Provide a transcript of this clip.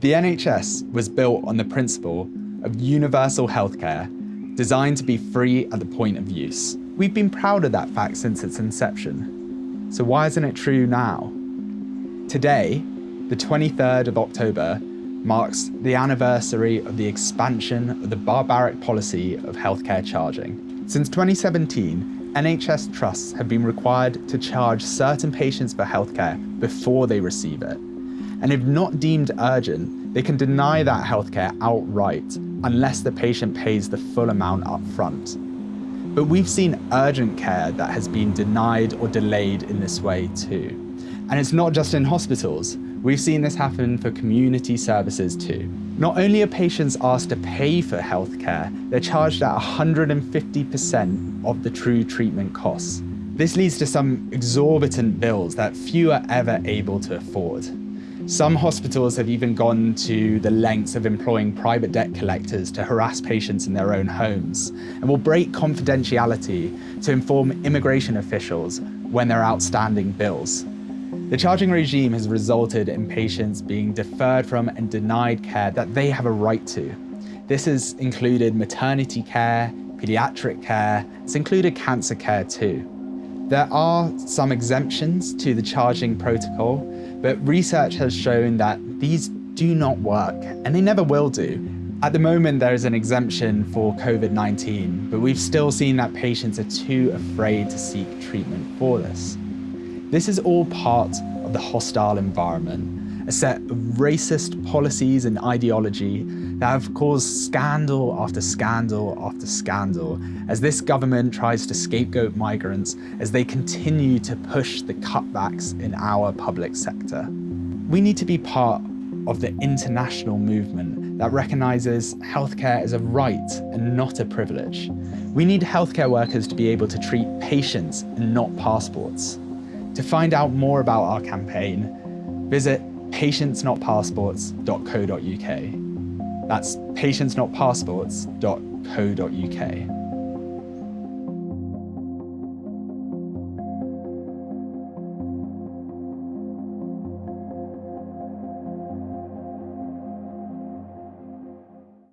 The NHS was built on the principle of universal healthcare designed to be free at the point of use. We've been proud of that fact since its inception. So why isn't it true now? Today, the 23rd of October, marks the anniversary of the expansion of the barbaric policy of healthcare charging. Since 2017, NHS trusts have been required to charge certain patients for healthcare before they receive it. And if not deemed urgent, they can deny that healthcare outright unless the patient pays the full amount up front. But we've seen urgent care that has been denied or delayed in this way too. And it's not just in hospitals. We've seen this happen for community services too. Not only are patients asked to pay for healthcare, they're charged at 150% of the true treatment costs. This leads to some exorbitant bills that few are ever able to afford. Some hospitals have even gone to the lengths of employing private debt collectors to harass patients in their own homes and will break confidentiality to inform immigration officials when there are outstanding bills. The charging regime has resulted in patients being deferred from and denied care that they have a right to. This has included maternity care, paediatric care, it's included cancer care too. There are some exemptions to the charging protocol, but research has shown that these do not work, and they never will do. At the moment, there is an exemption for COVID-19, but we've still seen that patients are too afraid to seek treatment for this. This is all part of the hostile environment, a set of racist policies and ideology that have caused scandal after scandal after scandal as this government tries to scapegoat migrants as they continue to push the cutbacks in our public sector. We need to be part of the international movement that recognises healthcare as a right and not a privilege. We need healthcare workers to be able to treat patients and not passports. To find out more about our campaign, visit patientsnotpassports.co.uk. That's patientsnotpassports.co.uk.